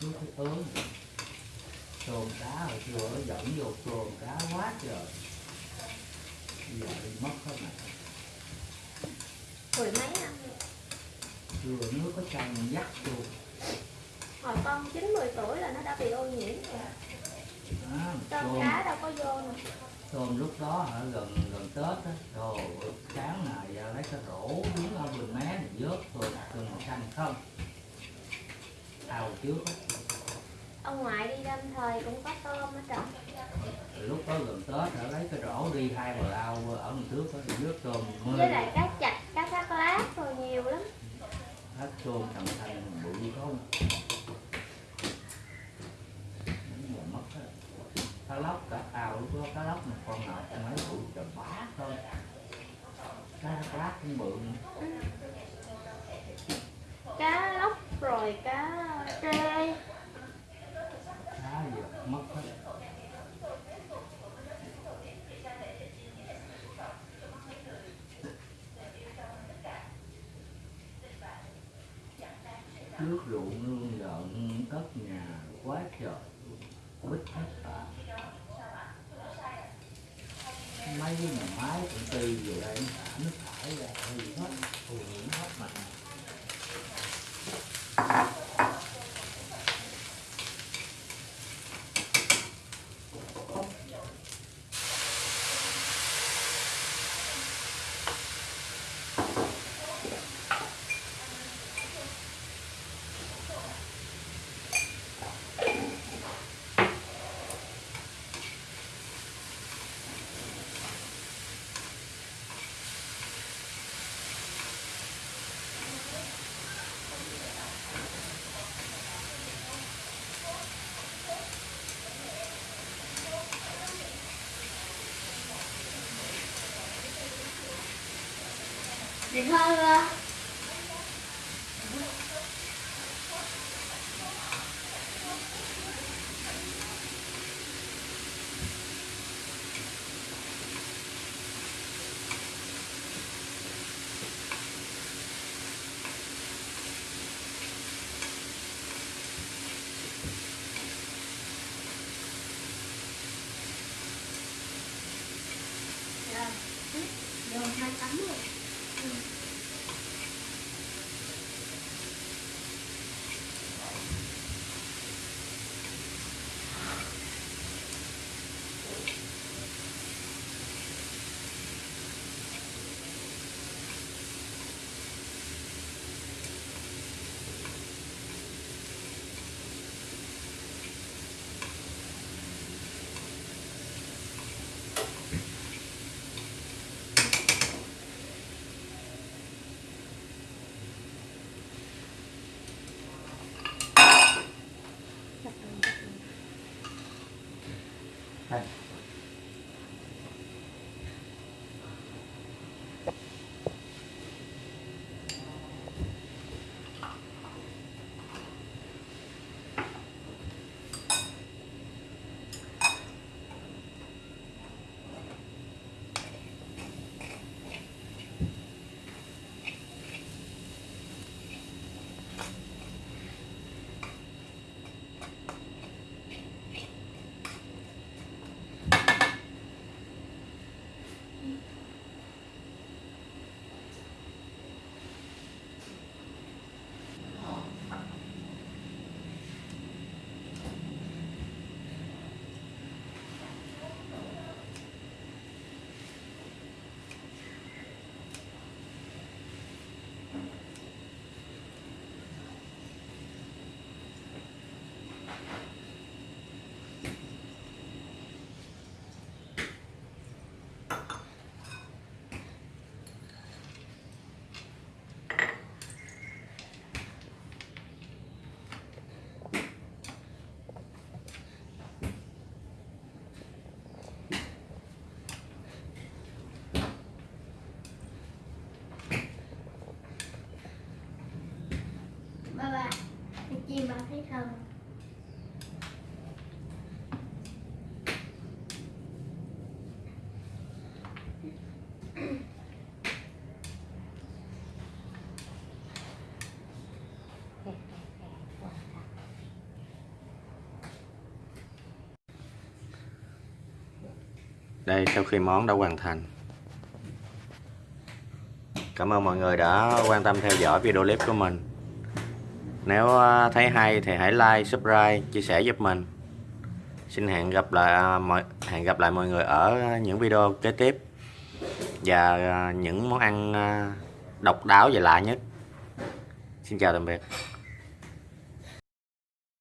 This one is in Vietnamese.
nước thấy ớn tôm cá hồi xưa nó dẫn vô tôm cá quá trời giờ đi mất hết này Mười mấy năm ờ, rồi nước có trong dắt luôn Hồi con 9-10 tuổi là nó đã bị ô nhiễm rồi. À, Tôm cá đâu có vô nè. Tôm lúc đó hả gần gần tết á đồ sáng này ra lấy cái rổ đứng ở vườn mé này vớt tôm tôm xanh không? Ao trước á Ông ngoại đi đâm thời cũng có tôm hết trời lúc đó gần tết hả lấy cái rổ đi hai bờ ao ở đằng trước thì vớt tôm mưa Với lại cá chạch, cá thác lát rồi nhiều lắm hết tôm thằng thanh bự không mất hết. cá lóc cả ao lúc đó cá lóc mà con nào con mấy bự trời bá thôi cá lát cũng bự nữa. Ừ. Cá rồi cá trê cá gì mất hết nước ruộng nương giận tất nhà quá trời bít hết cả mấy cái nhà máy công ty về đây nó xả nước thải ra thì hết ô nhiễm hết mạnh thì thôi à. Đây, sau khi món đã hoàn thành. Cảm ơn mọi người đã quan tâm theo dõi video clip của mình. Nếu à, thấy hay thì hãy like, subscribe, chia sẻ giúp mình. Xin hẹn gặp lại à, mọi, hẹn gặp lại mọi người ở những video kế tiếp. Và à, những món ăn độc đáo và lạ nhất. Xin chào tạm biệt.